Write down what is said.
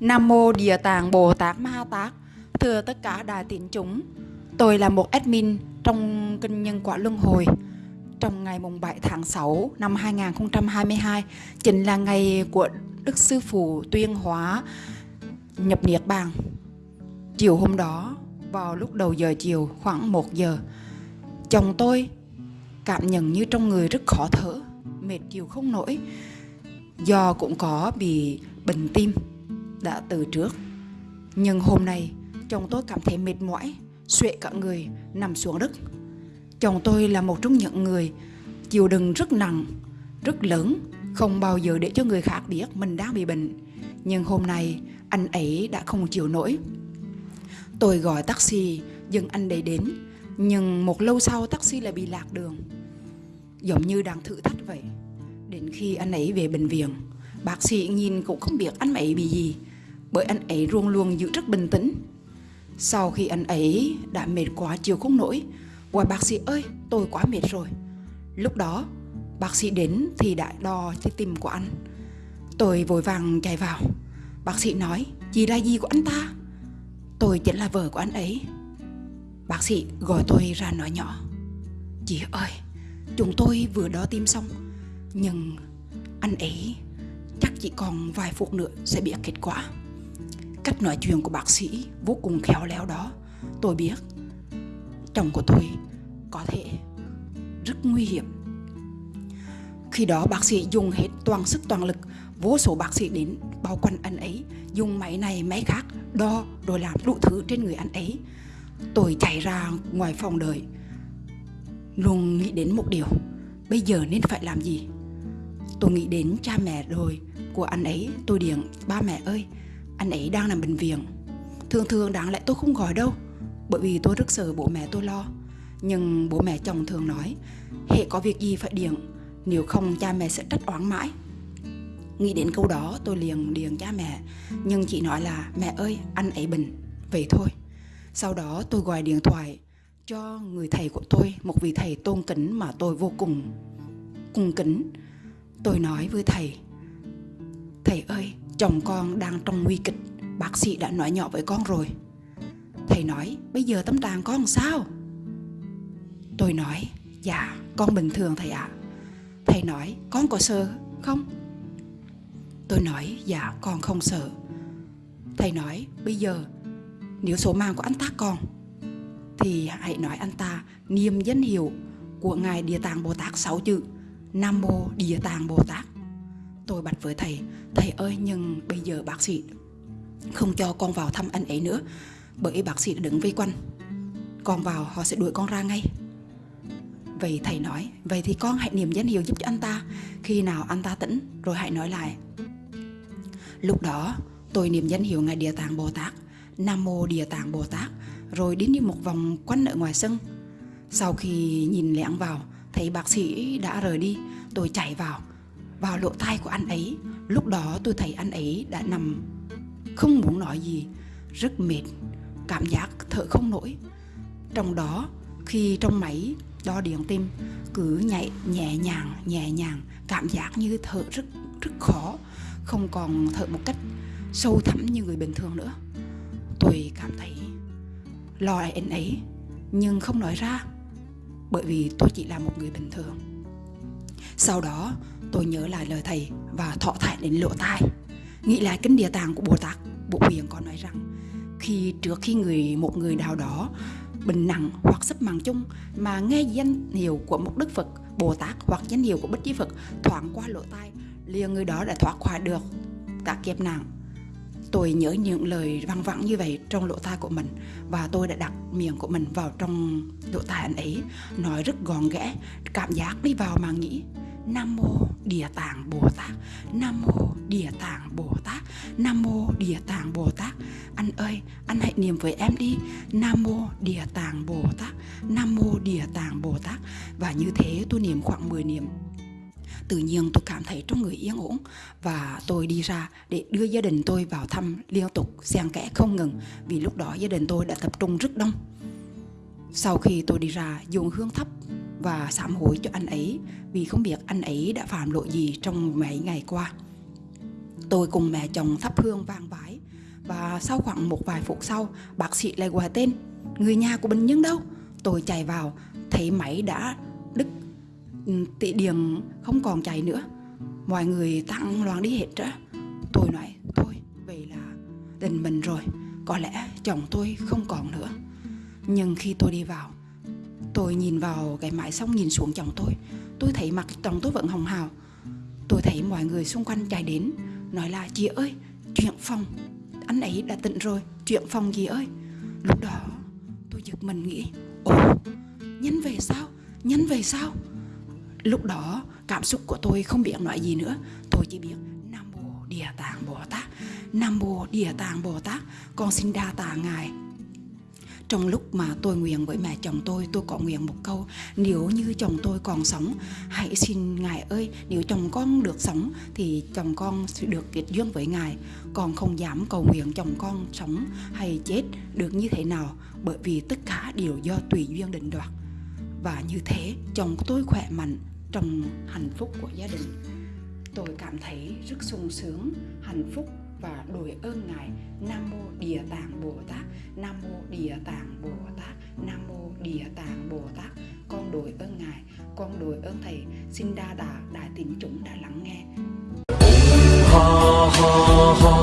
Nam Mô Địa Tạng Bồ Tát Ma Ha Tát. Thưa tất cả đại tín chúng, Tôi là một admin trong Kinh Nhân Quả Luân Hồi. Trong ngày mùng 7 tháng 6 năm 2022 Chính là ngày của Đức Sư Phụ tuyên hóa nhập Niết Bàn. Chiều hôm đó, vào lúc đầu giờ chiều khoảng 1 giờ, Chồng tôi cảm nhận như trong người rất khó thở Mệt chịu không nổi. Do cũng có bị bệnh tim đã từ trước. Nhưng hôm nay chồng tôi cảm thấy mệt mỏi Xuệ cả người nằm xuống đất. Chồng tôi là một trong những người chịu đựng rất nặng, rất lớn Không bao giờ để cho người khác biết mình đang bị bệnh. Nhưng hôm nay anh ấy đã không chịu nổi. Tôi gọi taxi dừng anh ấy đến. Nhưng một lâu sau taxi lại bị lạc đường. Giống như đang thử thách vậy. Đến khi anh ấy về bệnh viện, Bác sĩ nhìn cũng không biết anh ấy bị gì, Bởi anh ấy luôn luôn giữ rất bình tĩnh. Sau khi anh ấy đã mệt quá chịu không nổi Gọi bác sĩ ơi, tôi quá mệt rồi. Lúc đó, bác sĩ đến thì đã đo trái tim của anh. Tôi vội vàng chạy vào. Bác sĩ nói, Chị là gì của anh ta? Tôi chính là vợ của anh ấy. Bác sĩ gọi tôi ra nói nhỏ, Chị ơi Chúng tôi vừa đo tim xong. Nhưng anh ấy, chắc chỉ còn vài phút nữa sẽ biết kết quả. Cách nói chuyện của bác sĩ vô cùng khéo léo đó. Tôi biết Chồng của tôi có thể rất nguy hiểm. Khi đó bác sĩ dùng hết toàn sức toàn lực, Vô số bác sĩ đến bao quanh anh ấy, Dùng máy này máy khác Đo rồi làm đủ thứ trên người anh ấy. Tôi chạy ra ngoài phòng đợi. Luôn nghĩ đến một điều. Bây giờ nên phải làm gì? Tôi nghĩ đến cha mẹ rồi, của anh ấy, Tôi điện, ba mẹ ơi, Anh ấy đang nằm bệnh viện. Thường thường đáng lẽ tôi không gọi đâu, Bởi vì tôi rất sợ bố mẹ tôi lo. Nhưng bố mẹ chồng thường nói Hệ có việc gì phải điện, Nếu không cha mẹ sẽ trách oán mãi. Nghĩ đến câu đó, tôi liền điện cha mẹ, Nhưng chị nói là, Mẹ ơi, anh ấy bệnh. Vậy thôi. Sau đó tôi gọi điện thoại cho người thầy của tôi Một vị thầy tôn kính mà tôi vô cùng cung kính Tôi nói với thầy Thầy ơi, chồng con đang trong nguy kịch Bác sĩ đã nói nhỏ với con rồi Thầy nói, bây giờ tâm trạng con làm sao? Tôi nói, dạ, con bình thường thầy ạ Thầy nói, con có sợ không? Tôi nói, dạ, con không sợ Thầy nói, bây giờ Nếu số mạng của anh ta còn thì hãy nói anh ta niềm danh hiệu của Ngài Địa Tạng Bồ Tát sáu chữ, Nam Mô Địa Tạng Bồ Tát. Tôi bạch với thầy Thầy ơi, nhưng bây giờ bác sĩ Không cho con vào thăm anh ấy nữa, Bởi bác sĩ đã đứng vây quanh. Con vào, họ sẽ đuổi con ra ngay. Vậy thầy nói, Vậy thì con hãy niệm danh hiệu giúp cho anh ta. Khi nào anh ta tỉnh, Rồi hãy nói lại. Lúc đó, tôi niệm danh hiệu Ngài Địa Tạng Bồ Tát, Nam Mô Địa Tạng Bồ Tát. Rồi đến đi một vòng quanh ở ngoài sân. Sau khi nhìn lẻn vào, Thấy bác sĩ đã rời đi, Tôi chạy vào. Vào lỗ tai của anh ấy, Lúc đó tôi thấy anh ấy đã nằm, Không muốn nói gì, Rất mệt, Cảm giác thở không nổi. Trong đó, khi trong máy đo điện tim, Cứ nhảy nhẹ nhàng nhẹ nhàng, Cảm giác như thở rất rất khó, Không còn thở một cách sâu thẳm như người bình thường nữa. Tôi cảm thấy lo anh ấy, Nhưng không nói ra, bởi vì tôi chỉ là một người bình thường. Sau đó, tôi nhớ lại lời thầy và thọ thải đến lỗ tai. Nghĩ lại kinh địa tạng của bồ tát, bộ huyền có nói rằng, khi trước khi người, một người nào đó bệnh nặng hoặc sắp mạng chung mà nghe danh hiệu của một đức phật, bồ tát hoặc danh hiệu của bất chí phật thoảng qua lỗ tai, liền người đó đã thoát khỏi được các kiếp nạn tôi nhớ những lời văng vẳng như vậy trong lỗ tai của mình và tôi đã đặt miệng của mình vào trong lỗ tai anh ấy. Nói rất gọn ghẽ cảm giác đi vào mà nghĩ Nam mô Địa Tạng Bồ Tát Nam mô Địa Tạng Bồ Tát Nam mô Địa Tạng Bồ Tát. Anh ơi, anh hãy niệm với em đi. Nam mô Địa Tạng Bồ Tát Nam mô Địa Tạng Bồ Tát. Và như thế tôi niệm khoảng 10 niệm tự nhiên tôi cảm thấy trong người yên ổn và tôi đi ra để đưa gia đình tôi vào thăm liên tục xen kẽ không ngừng vì lúc đó gia đình tôi đã tập trung rất đông sau khi tôi đi ra dùng hương thấp và sám hối cho anh ấy vì không biết anh ấy đã phạm lỗi gì trong mấy ngày qua. Tôi cùng mẹ chồng thắp hương vang vái và sau khoảng một vài phút sau, bác sĩ lại gọi tên người nhà của bệnh nhân đâu. Tôi chạy vào, thấy máy đã Ừ, tị điểm không còn chạy nữa. Mọi người tăng loạn đi hết ra. Tôi nói, thôi, vậy là tình mình rồi, có lẽ chồng tôi không còn nữa. Nhưng khi tôi đi vào, tôi nhìn vào cái mãi xong nhìn xuống chồng tôi, tôi thấy mặt chồng tôi vẫn hồng hào. Tôi thấy mọi người xung quanh chạy đến, nói là chị ơi, chuyện phòng, anh ấy đã tỉnh rồi, chuyện phòng gì ơi. Lúc đó tôi giật mình nghĩ, ồ, nhân về sao, nhân về sao? Lúc đó cảm xúc của tôi không biết nói gì nữa, tôi chỉ biết Nam Mô Địa Tạng Bồ Tát, Nam Mô Địa Tạng Bồ Tát, con xin đa tạ ngài. Trong lúc mà tôi nguyện với mẹ chồng tôi tôi có nguyện một câu nếu như chồng tôi còn sống hãy xin ngài ơi nếu chồng con được sống thì chồng con sẽ được kết duyên với ngài. Còn không dám cầu nguyện chồng con sống hay chết được như thế nào bởi vì tất cả đều do tùy duyên định đoạt. Và như thế chồng tôi khỏe mạnh trong hạnh phúc của gia đình. Tôi cảm thấy rất sung sướng, hạnh phúc và đội ơn ngài. Nam mô địa tạng bồ tát, nam mô địa tạng bồ tát, nam mô địa tạng bồ tát. Con đội ơn ngài, con đội ơn thầy. Xin đa tạ đại tín chúng đã lắng nghe. Ha ha ha.